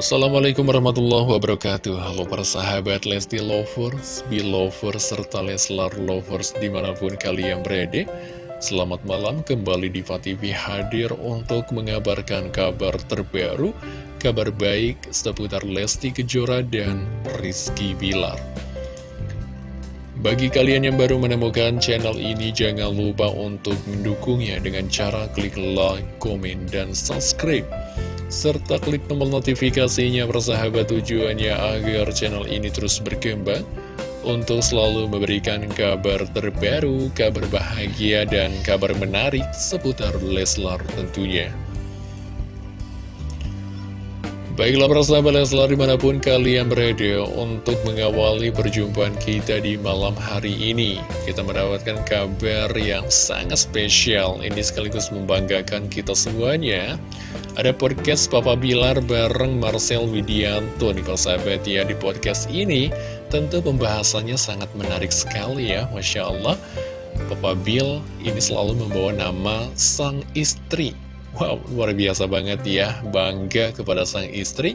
Assalamualaikum warahmatullahi wabarakatuh. Halo para sahabat Lesti Lovers, Belovers, serta Leslar Lovers di mana pun kalian berada. Selamat malam kembali di TV hadir untuk mengabarkan kabar terbaru Kabar baik seputar Lesti Kejora dan Rizky Bilar. Bagi kalian yang baru menemukan channel ini, jangan lupa untuk mendukungnya dengan cara klik like, komen, dan subscribe serta klik tombol notifikasinya persahabat tujuannya agar channel ini terus berkembang untuk selalu memberikan kabar terbaru, kabar bahagia, dan kabar menarik seputar Leslar tentunya. Baiklah persahabat Leslar di mana pun kalian berada untuk mengawali perjumpaan kita di malam hari ini. Kita mendapatkan kabar yang sangat spesial. Ini sekaligus membanggakan kita semuanya. Ada podcast Papa Bilar bareng Marcel Widianto nih sahabat ya di podcast ini. Tentu pembahasannya sangat menarik sekali ya Masya Allah. Papa Bill ini selalu membawa nama sang istri Wow luar biasa banget ya. Bangga kepada sang istri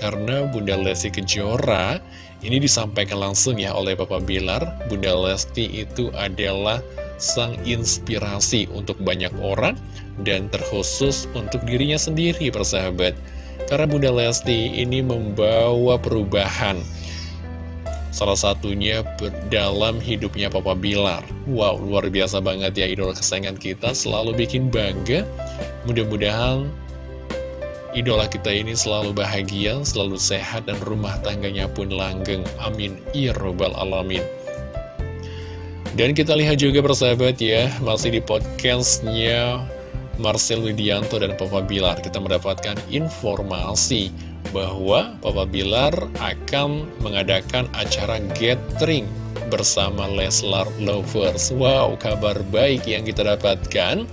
Karena Bunda Lesti Kejora Ini disampaikan langsung ya oleh Papa Bilar. Bunda Lesti itu adalah sang inspirasi untuk banyak orang dan terkhusus untuk dirinya sendiri persahabat. Karena Bunda Lesti ini membawa perubahan salah satunya dalam hidupnya Papa Bilar. Wow luar biasa banget ya idola kesayangan kita selalu bikin bangga. Mudah-mudahan idola kita ini selalu bahagia selalu sehat dan rumah tangganya pun langgeng. Amin. Ya robbal alamin. Dan kita lihat juga persahabat ya, masih di podcastnya Marcel Widianto dan Papa Bilar. Kita mendapatkan informasi bahwa Papa Bilar akan mengadakan acara gathering bersama Leslar Lovers. Wow, kabar baik yang kita dapatkan.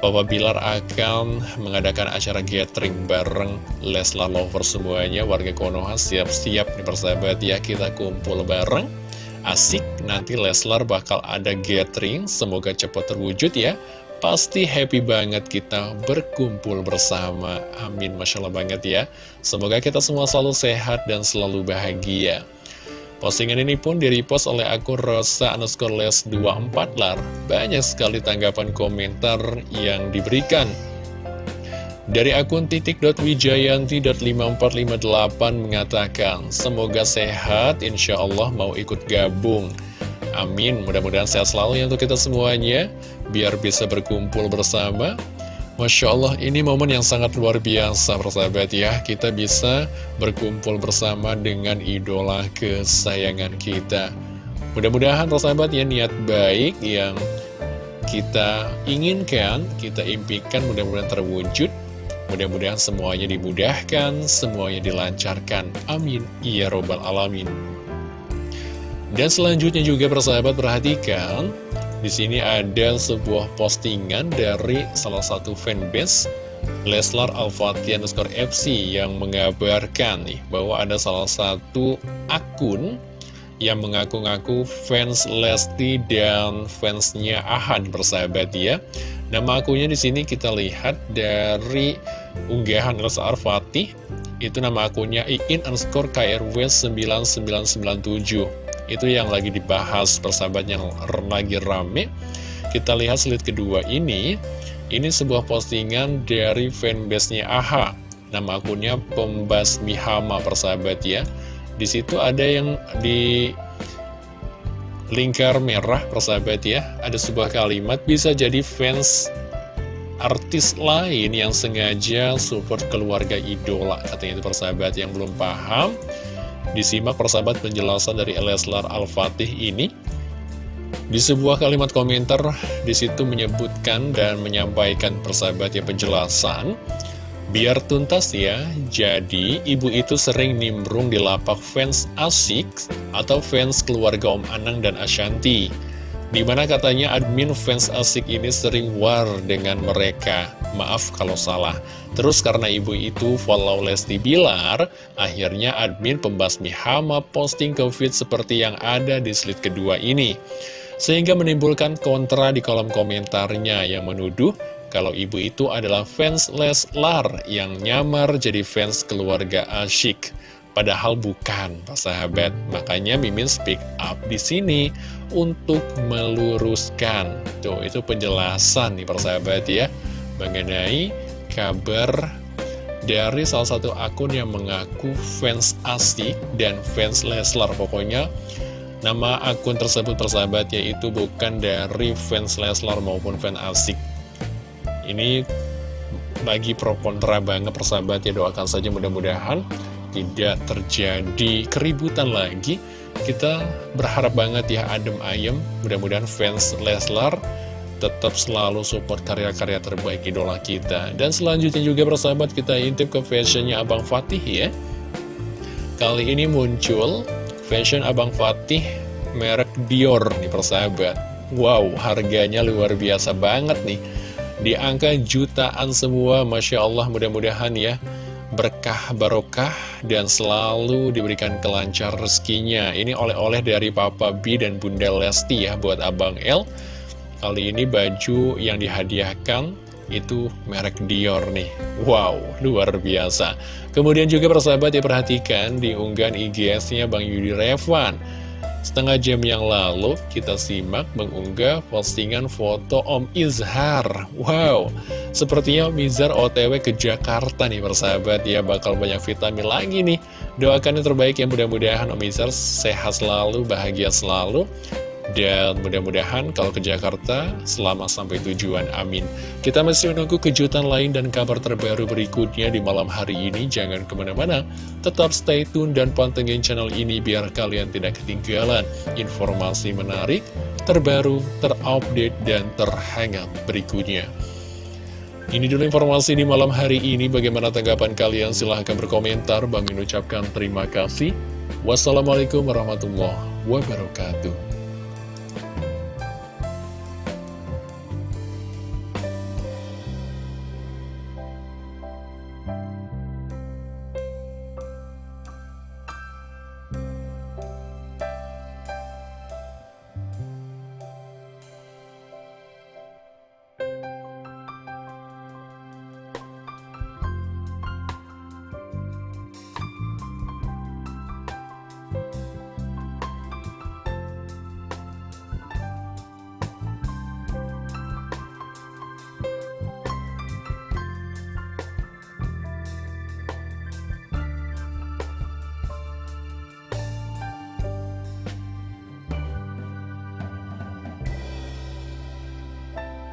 Papa Bilar akan mengadakan acara gathering bareng Leslar Lovers semuanya. Warga Konoha siap-siap nih persahabat ya, kita kumpul bareng asik nanti Leslar bakal ada gathering semoga cepat terwujud ya pasti happy banget kita berkumpul bersama. Amin Masya Allah banget ya. Semoga kita semua selalu sehat dan selalu bahagia. Postingan ini pun direpost oleh akun Rosa underscore les 24 lar. Banyak sekali tanggapan komentar yang diberikan. Dari akun titik.wijayanti.5458 mengatakan, Semoga sehat, insya Allah mau ikut gabung. Amin, mudah-mudahan sehat selalu ya untuk kita semuanya, biar bisa berkumpul bersama. Masya Allah, ini momen yang sangat luar biasa, persahabat ya. Kita bisa berkumpul bersama dengan idola kesayangan kita. Mudah-mudahan, persahabat ya, niat baik yang kita inginkan, kita impikan, mudah-mudahan terwujud. Mudah-mudahan semuanya dimudahkan, semuanya dilancarkan. Amin. Ya Robbal Alamin. Dan selanjutnya juga persahabat perhatikan, di sini ada sebuah postingan dari salah satu fanbase Leslar Al-Fatih underscore FC yang mengabarkan nih bahwa ada salah satu akun yang mengaku-ngaku fans Lesti dan fansnya Ahan persahabat ya. Nama akunnya di sini kita lihat dari unggahan Rasa Arfati itu nama akunnya iin underscore krw 9997 itu yang lagi dibahas persahabat yang lagi rame. Kita lihat slide kedua ini. Ini sebuah postingan dari fanbase-nya AHA nama akunnya Pembasmi Hama persahabat ya. Di situ ada yang di lingkar merah persahabat ya. Ada sebuah kalimat bisa jadi fans artis lain yang sengaja support keluarga idola Katanya itu persahabat yang belum paham Disimak persahabat penjelasan dari Leslar Al-Fatih ini di sebuah kalimat komentar di situ menyebutkan dan menyampaikan persahabat ya penjelasan Biar tuntas ya, jadi ibu itu sering nimbrung di lapak fans asik atau fans keluarga Om Anang dan Ashanti. Di mana katanya admin fans asik ini sering war dengan mereka. Maaf kalau salah. Terus karena ibu itu follow Lesti Bilar, akhirnya admin pembasmi hama posting ke feed seperti yang ada di slide kedua ini. Sehingga menimbulkan kontra di kolom komentarnya yang menuduh kalau ibu itu adalah fans Leslar yang nyamar jadi fans keluarga asyik. Padahal bukan, Pak sahabat. Makanya Mimin speak up di sini untuk meluruskan. Tuh, itu penjelasan nih persahabat ya, mengenai kabar dari salah satu akun yang mengaku fans asik dan fans Leslar. Pokoknya nama akun tersebut persahabat yaitu bukan dari fans Leslar maupun fans asik ini bagi pro kontra banget persahabat ya doakan saja mudah-mudahan tidak terjadi keributan lagi kita berharap banget ya adem ayem. Mudah-mudahan fans Leslar tetap selalu support karya-karya terbaik idola kita. Dan selanjutnya juga persahabat kita intip ke fashionnya Abang Fatih ya. Kali ini muncul fashion Abang Fatih merek Dior nih persahabat. Wow harganya luar biasa banget nih. Di angka jutaan semua, Masya Allah mudah-mudahan ya berkah barokah dan selalu diberikan kelancar rezekinya. Ini oleh-oleh dari Papa B dan Bunda Lesti ya buat Abang L. Kali ini baju yang dihadiahkan itu merek Dior nih. Wow, luar biasa. Kemudian juga persahabat ya perhatikan di unggahan IGS-nya Bang Yudi Revan. Setengah jam yang lalu kita simak mengunggah postingan foto Om Izhar. Wow, sepertinya Om Izhar otw ke Jakarta nih persahabat ya Bakal banyak vitamin lagi nih. Doakan yang terbaik yang mudah-mudahan Om Izhar sehat selalu, bahagia selalu dan mudah-mudahan kalau ke Jakarta selama sampai tujuan, amin. Kita masih menunggu kejutan lain dan kabar terbaru berikutnya di malam hari ini. Jangan ke mana-mana, tetap stay tune dan pantengin channel ini biar kalian tidak ketinggalan informasi menarik, terbaru, terupdate, dan terhangat berikutnya. Ini dulu informasi di malam hari ini. Bagaimana tanggapan kalian? Silahkan berkomentar. Bang ucapkan terima kasih. Wassalamualaikum warahmatullahi wabarakatuh.